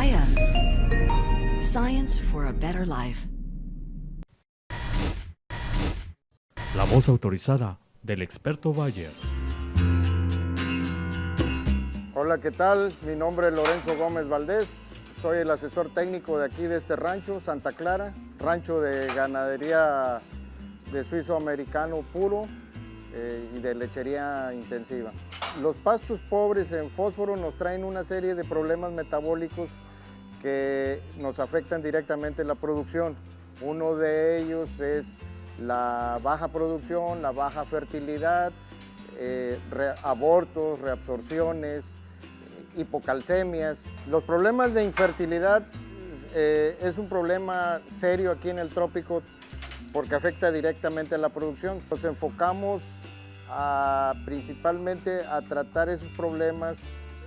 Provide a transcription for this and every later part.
Gaia. Science for a better life. La voz autorizada del experto Bayer. Hola, ¿qué tal? Mi nombre es Lorenzo Gómez Valdés. Soy el asesor técnico de aquí de este rancho, Santa Clara, rancho de ganadería de suizo americano puro eh, y de lechería intensiva. Los pastos pobres en fósforo nos traen una serie de problemas metabólicos que nos afectan directamente la producción. Uno de ellos es la baja producción, la baja fertilidad, eh, abortos, reabsorciones, hipocalcemias. Los problemas de infertilidad eh, es un problema serio aquí en el trópico porque afecta directamente a la producción. Nos enfocamos principalmente a tratar esos problemas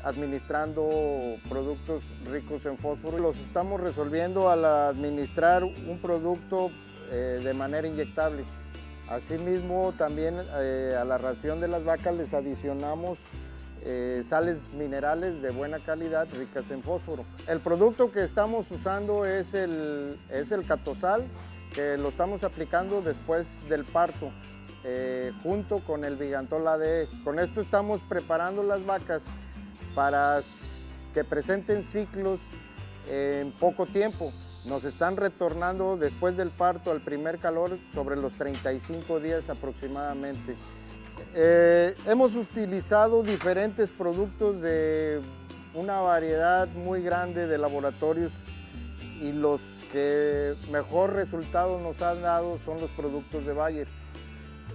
administrando productos ricos en fósforo. Los estamos resolviendo al administrar un producto eh, de manera inyectable. Asimismo, también eh, a la ración de las vacas les adicionamos eh, sales minerales de buena calidad ricas en fósforo. El producto que estamos usando es el, es el catosal, que lo estamos aplicando después del parto, eh, junto con el Vigantol ADE. Con esto estamos preparando las vacas para que presenten ciclos en poco tiempo. Nos están retornando después del parto al primer calor sobre los 35 días aproximadamente. Eh, hemos utilizado diferentes productos de una variedad muy grande de laboratorios y los que mejor resultados nos han dado son los productos de Bayer.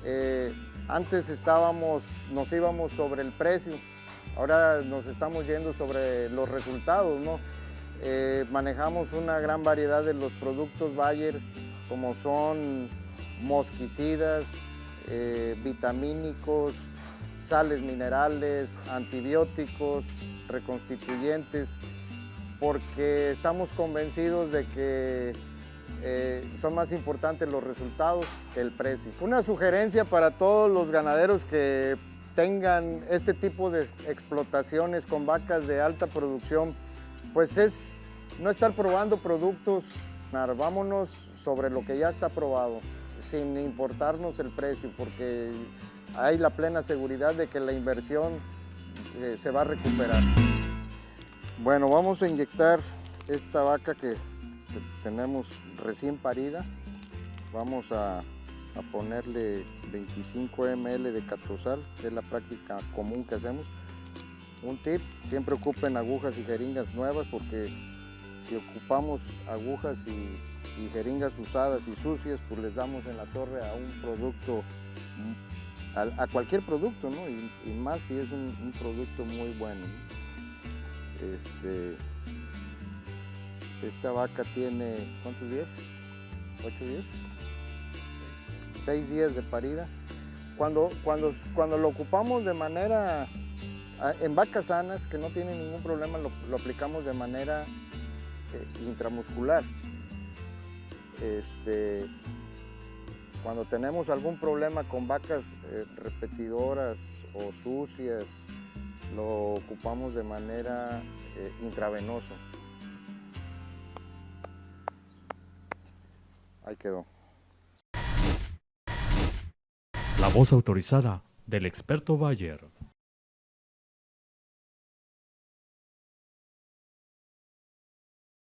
Eh, antes estábamos, nos íbamos sobre el precio, ahora nos estamos yendo sobre los resultados. ¿no? Eh, manejamos una gran variedad de los productos Bayer como son mosquicidas, eh, vitamínicos, sales minerales, antibióticos, reconstituyentes, porque estamos convencidos de que eh, son más importantes los resultados que el precio. Una sugerencia para todos los ganaderos que tengan este tipo de explotaciones con vacas de alta producción, pues es no estar probando productos, vámonos sobre lo que ya está probado sin importarnos el precio, porque hay la plena seguridad de que la inversión eh, se va a recuperar. Bueno, vamos a inyectar esta vaca que tenemos recién parida. Vamos a, ponerle 25 ml de catosal, que es la práctica común que hacemos. Un tip, siempre ocupen agujas y jeringas nuevas porque si ocupamos agujas y jeringas usadas y sucias, pues les damos en la torre a un producto, a, cualquier producto, ¿no? Y, más si es un, producto muy bueno. Este, esta vaca tiene, ¿cuántos días? ¿Ocho días? Seis días de parida. Cuando, cuando, cuando lo ocupamos de manera, en vacas sanas, que no tienen ningún problema, lo, aplicamos de manera eh, intramuscular. Este, cuando tenemos algún problema con vacas eh, repetidoras o sucias, lo ocupamos de manera eh, intravenosa. Ahí quedó. La voz autorizada del experto Bayer.